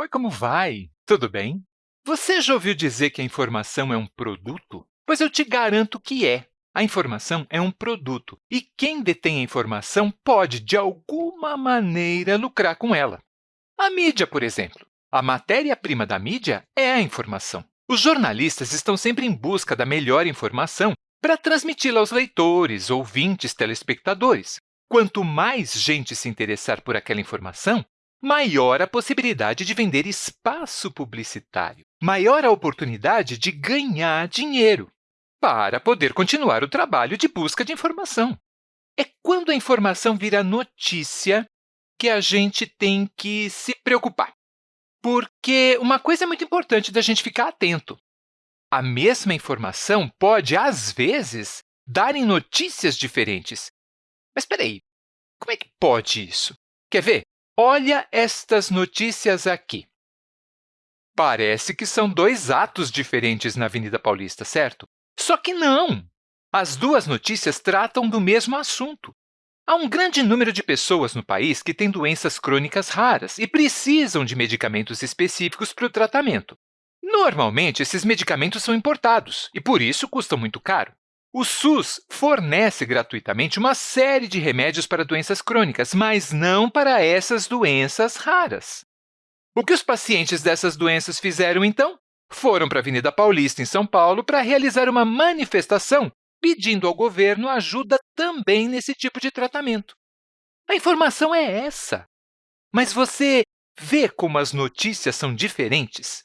Oi, como vai? Tudo bem? Você já ouviu dizer que a informação é um produto? Pois eu te garanto que é. A informação é um produto e quem detém a informação pode, de alguma maneira, lucrar com ela. A mídia, por exemplo. A matéria-prima da mídia é a informação. Os jornalistas estão sempre em busca da melhor informação para transmiti-la aos leitores, ouvintes, telespectadores. Quanto mais gente se interessar por aquela informação, maior a possibilidade de vender espaço publicitário, maior a oportunidade de ganhar dinheiro para poder continuar o trabalho de busca de informação. É quando a informação vira notícia que a gente tem que se preocupar. Porque uma coisa é muito importante da gente ficar atento. A mesma informação pode, às vezes, dar em notícias diferentes. Mas espera aí, como é que pode isso? Quer ver? Olha estas notícias aqui. Parece que são dois atos diferentes na Avenida Paulista, certo? Só que não! As duas notícias tratam do mesmo assunto. Há um grande número de pessoas no país que têm doenças crônicas raras e precisam de medicamentos específicos para o tratamento. Normalmente, esses medicamentos são importados e, por isso, custam muito caro. O SUS fornece gratuitamente uma série de remédios para doenças crônicas, mas não para essas doenças raras. O que os pacientes dessas doenças fizeram, então? Foram para a Avenida Paulista, em São Paulo, para realizar uma manifestação pedindo ao governo ajuda também nesse tipo de tratamento. A informação é essa. Mas você vê como as notícias são diferentes?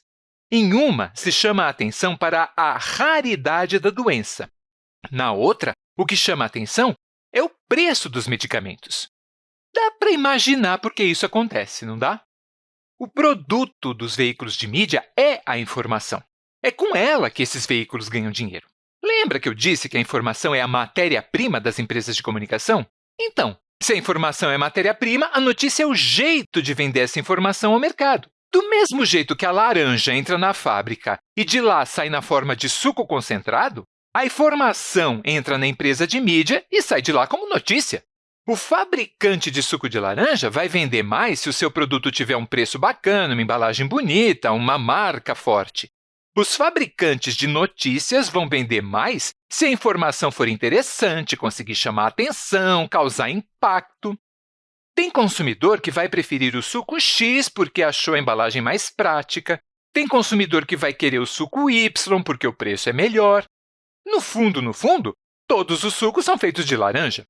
Em uma, se chama a atenção para a raridade da doença, na outra, o que chama a atenção é o preço dos medicamentos. Dá para imaginar por que isso acontece, não dá? O produto dos veículos de mídia é a informação. É com ela que esses veículos ganham dinheiro. Lembra que eu disse que a informação é a matéria-prima das empresas de comunicação? Então, se a informação é matéria-prima, a notícia é o jeito de vender essa informação ao mercado. Do mesmo jeito que a laranja entra na fábrica e de lá sai na forma de suco concentrado, a informação entra na empresa de mídia e sai de lá como notícia. O fabricante de suco de laranja vai vender mais se o seu produto tiver um preço bacana, uma embalagem bonita, uma marca forte. Os fabricantes de notícias vão vender mais se a informação for interessante, conseguir chamar atenção, causar impacto. Tem consumidor que vai preferir o suco X porque achou a embalagem mais prática, tem consumidor que vai querer o suco Y porque o preço é melhor. No fundo, no fundo, todos os sucos são feitos de laranja.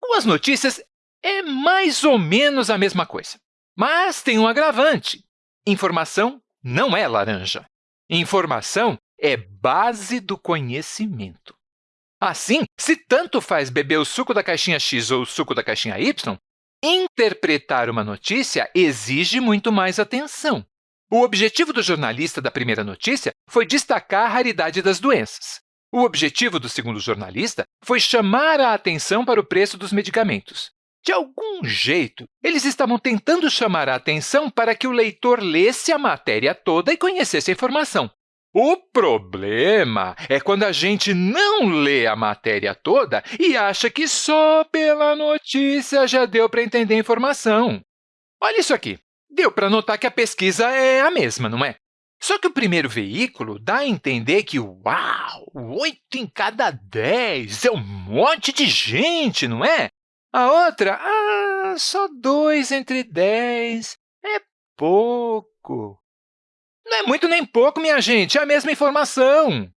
Com as notícias, é mais ou menos a mesma coisa. Mas tem um agravante. Informação não é laranja. Informação é base do conhecimento. Assim, se tanto faz beber o suco da caixinha X ou o suco da caixinha Y, interpretar uma notícia exige muito mais atenção. O objetivo do jornalista da primeira notícia foi destacar a raridade das doenças. O objetivo do segundo jornalista foi chamar a atenção para o preço dos medicamentos. De algum jeito, eles estavam tentando chamar a atenção para que o leitor lesse a matéria toda e conhecesse a informação. O problema é quando a gente não lê a matéria toda e acha que só pela notícia já deu para entender a informação. Olha isso aqui. Deu para notar que a pesquisa é a mesma, não é? Só que o primeiro veículo dá a entender que, uau, 8 em cada 10 é um monte de gente, não é? A outra, ah, só 2 entre 10 é pouco. Não é muito nem pouco, minha gente, é a mesma informação.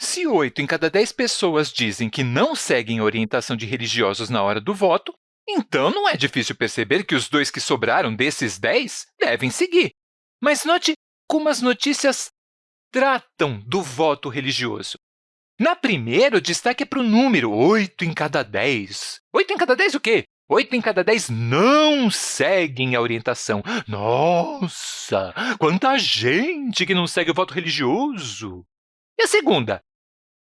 Se 8 em cada 10 pessoas dizem que não seguem orientação de religiosos na hora do voto, então não é difícil perceber que os dois que sobraram desses 10 devem seguir. Mas note como as notícias tratam do voto religioso. Na primeira, o destaque é para o número 8 em cada 10. 8 em cada 10 o quê? 8 em cada 10 não seguem a orientação. Nossa, quanta gente que não segue o voto religioso! E a segunda?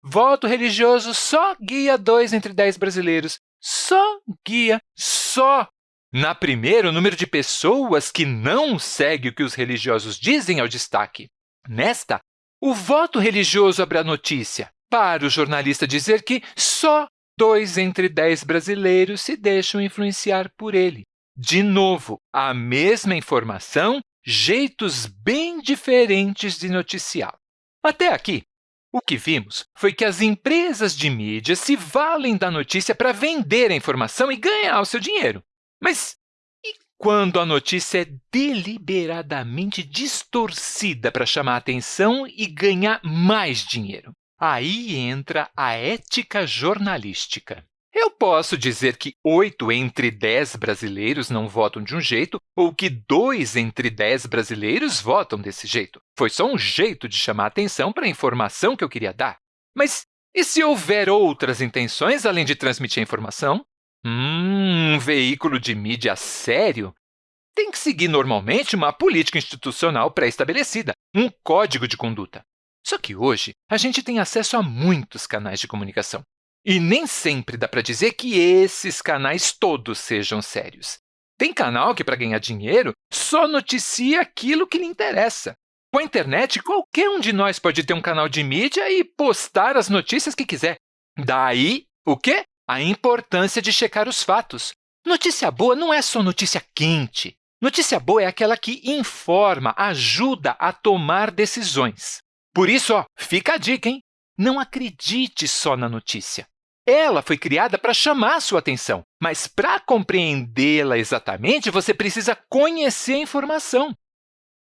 Voto religioso só guia 2 entre 10 brasileiros. Só guia, só na primeira, o número de pessoas que não segue o que os religiosos dizem é o destaque. Nesta, o voto religioso abre a notícia para o jornalista dizer que só dois entre dez brasileiros se deixam influenciar por ele. De novo, a mesma informação jeitos bem diferentes de noticiar. Até aqui, o que vimos foi que as empresas de mídia se valem da notícia para vender a informação e ganhar o seu dinheiro. Mas e quando a notícia é deliberadamente distorcida para chamar atenção e ganhar mais dinheiro? Aí entra a ética jornalística. Eu posso dizer que 8 entre 10 brasileiros não votam de um jeito ou que 2 entre 10 brasileiros votam desse jeito. Foi só um jeito de chamar atenção para a informação que eu queria dar. Mas e se houver outras intenções além de transmitir a informação? Hum, um veículo de mídia sério tem que seguir normalmente uma política institucional pré-estabelecida, um código de conduta. Só que hoje a gente tem acesso a muitos canais de comunicação. E nem sempre dá para dizer que esses canais todos sejam sérios. Tem canal que, para ganhar dinheiro, só noticia aquilo que lhe interessa. Com a internet, qualquer um de nós pode ter um canal de mídia e postar as notícias que quiser. Daí, o quê? A importância de checar os fatos. Notícia boa não é só notícia quente. Notícia boa é aquela que informa, ajuda a tomar decisões. Por isso, ó, fica a dica, hein? Não acredite só na notícia. Ela foi criada para chamar a sua atenção, mas para compreendê-la exatamente, você precisa conhecer a informação.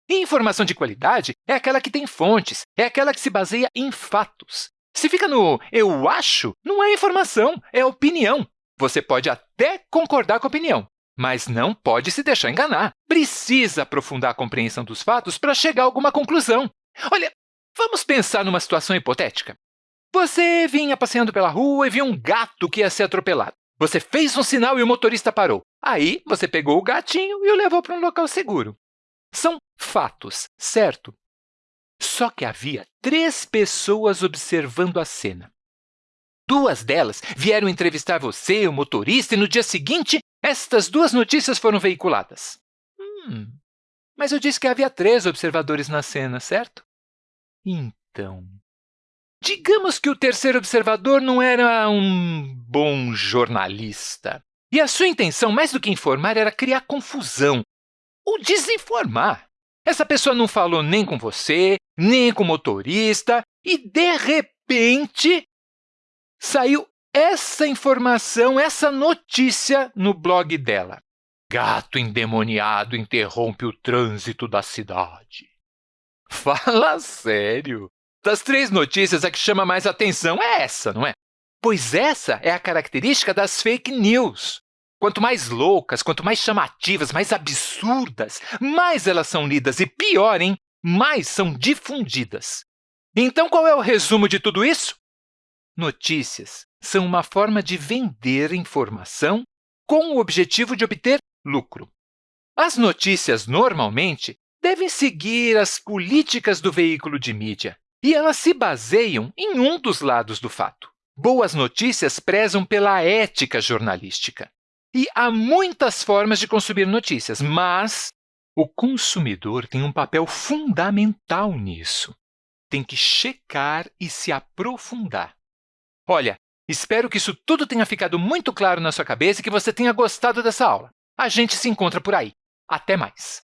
E informação de qualidade é aquela que tem fontes, é aquela que se baseia em fatos. Se fica no eu acho, não é informação, é opinião. Você pode até concordar com a opinião, mas não pode se deixar enganar. Precisa aprofundar a compreensão dos fatos para chegar a alguma conclusão. Olha, vamos pensar numa situação hipotética. Você vinha passeando pela rua e viu um gato que ia ser atropelado. Você fez um sinal e o motorista parou. Aí, você pegou o gatinho e o levou para um local seguro. São fatos, certo? Só que havia três pessoas observando a cena. Duas delas vieram entrevistar você, o motorista, e no dia seguinte, estas duas notícias foram veiculadas. Hum, mas eu disse que havia três observadores na cena, certo? Então, Digamos que o terceiro observador não era um bom jornalista. E a sua intenção, mais do que informar, era criar confusão ou desinformar. Essa pessoa não falou nem com você, nem com o motorista, e, de repente, saiu essa informação, essa notícia no blog dela. Gato endemoniado interrompe o trânsito da cidade. Fala sério! Das três notícias, a que chama mais atenção é essa, não é? Pois essa é a característica das fake news. Quanto mais loucas, quanto mais chamativas, mais absurdas, mais elas são lidas e, pior, hein, mais são difundidas. Então, qual é o resumo de tudo isso? Notícias são uma forma de vender informação com o objetivo de obter lucro. As notícias, normalmente, devem seguir as políticas do veículo de mídia, e elas se baseiam em um dos lados do fato. Boas notícias prezam pela ética jornalística. E há muitas formas de consumir notícias, mas o consumidor tem um papel fundamental nisso. Tem que checar e se aprofundar. Olha, espero que isso tudo tenha ficado muito claro na sua cabeça e que você tenha gostado dessa aula. A gente se encontra por aí. Até mais!